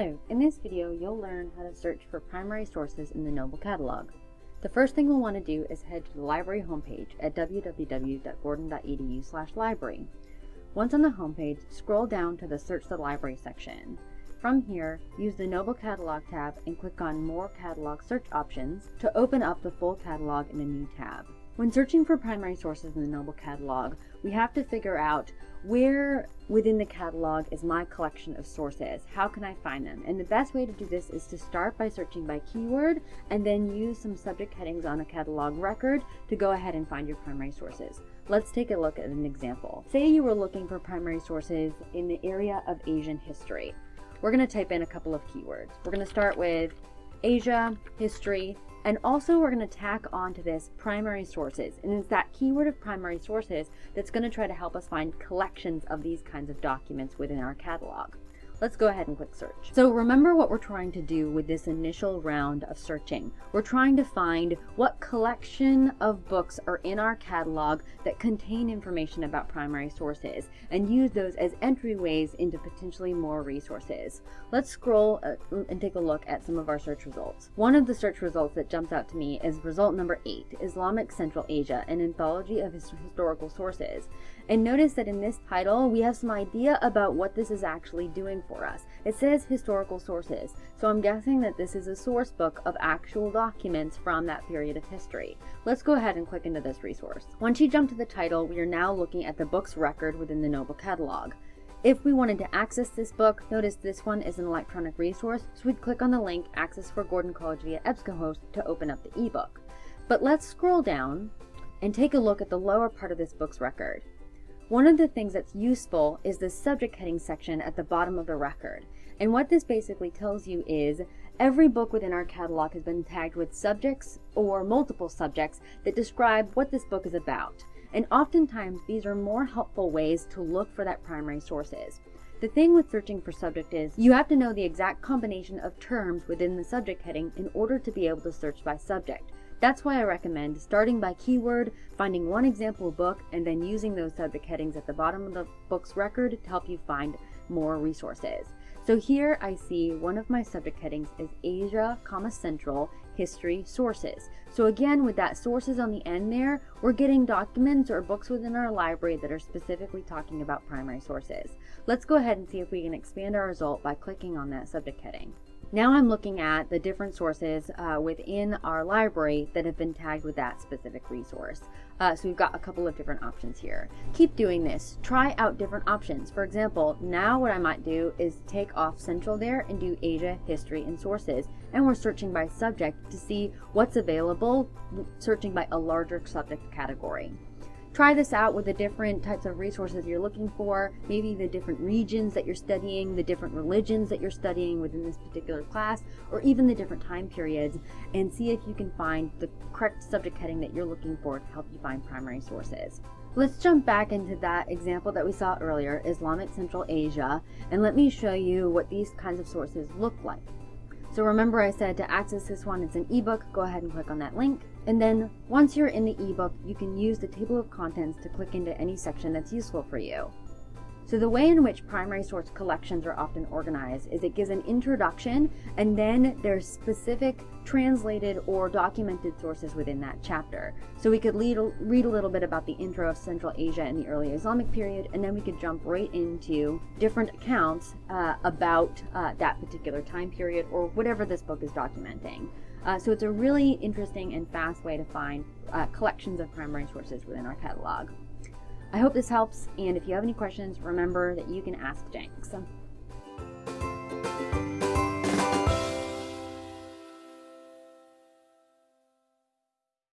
Hello, in this video you'll learn how to search for primary sources in the Noble Catalog. The first thing we'll want to do is head to the library homepage at www.gordon.edu library. Once on the homepage, scroll down to the Search the Library section. From here, use the Noble Catalog tab and click on More Catalog Search Options to open up the full catalog in a new tab. When searching for primary sources in the Noble Catalog, we have to figure out where within the catalog is my collection of sources? How can I find them? And the best way to do this is to start by searching by keyword and then use some subject headings on a catalog record to go ahead and find your primary sources. Let's take a look at an example. Say you were looking for primary sources in the area of Asian history. We're going to type in a couple of keywords. We're going to start with Asia, history, and also we're going to tack onto this primary sources. And it's that keyword of primary sources that's going to try to help us find collections of these kinds of documents within our catalog. Let's go ahead and click search. So remember what we're trying to do with this initial round of searching. We're trying to find what collection of books are in our catalog that contain information about primary sources and use those as entryways into potentially more resources. Let's scroll uh, and take a look at some of our search results. One of the search results that jumps out to me is result number eight, Islamic Central Asia, an anthology of historical sources. And notice that in this title, we have some idea about what this is actually doing for us. It says historical sources, so I'm guessing that this is a source book of actual documents from that period of history. Let's go ahead and click into this resource. Once you jump to the title, we are now looking at the book's record within the Noble Catalog. If we wanted to access this book, notice this one is an electronic resource, so we'd click on the link Access for Gordon College via EBSCOhost to open up the ebook. But let's scroll down and take a look at the lower part of this book's record. One of the things that's useful is the subject heading section at the bottom of the record. And what this basically tells you is every book within our catalog has been tagged with subjects or multiple subjects that describe what this book is about. And oftentimes these are more helpful ways to look for that primary sources. The thing with searching for subject is you have to know the exact combination of terms within the subject heading in order to be able to search by subject. That's why I recommend starting by keyword, finding one example book, and then using those subject headings at the bottom of the book's record to help you find more resources. So here I see one of my subject headings is Asia, comma Central, History, Sources. So again, with that sources on the end there, we're getting documents or books within our library that are specifically talking about primary sources. Let's go ahead and see if we can expand our result by clicking on that subject heading. Now I'm looking at the different sources uh, within our library that have been tagged with that specific resource. Uh, so we've got a couple of different options here. Keep doing this. Try out different options. For example, now what I might do is take off Central there and do Asia, History, and Sources. And we're searching by subject to see what's available, searching by a larger subject category. Try this out with the different types of resources you're looking for, maybe the different regions that you're studying, the different religions that you're studying within this particular class, or even the different time periods, and see if you can find the correct subject heading that you're looking for to help you find primary sources. Let's jump back into that example that we saw earlier, Islamic Central Asia, and let me show you what these kinds of sources look like. So remember I said to access this one, it's an ebook, go ahead and click on that link. And then once you're in the ebook, you can use the table of contents to click into any section that's useful for you. So the way in which primary source collections are often organized is it gives an introduction and then there's specific translated or documented sources within that chapter. So we could lead, read a little bit about the intro of Central Asia in the early Islamic period and then we could jump right into different accounts uh, about uh, that particular time period or whatever this book is documenting. Uh, so it's a really interesting and fast way to find uh, collections of primary sources within our catalog. I hope this helps, and if you have any questions, remember that you can ask Jenks.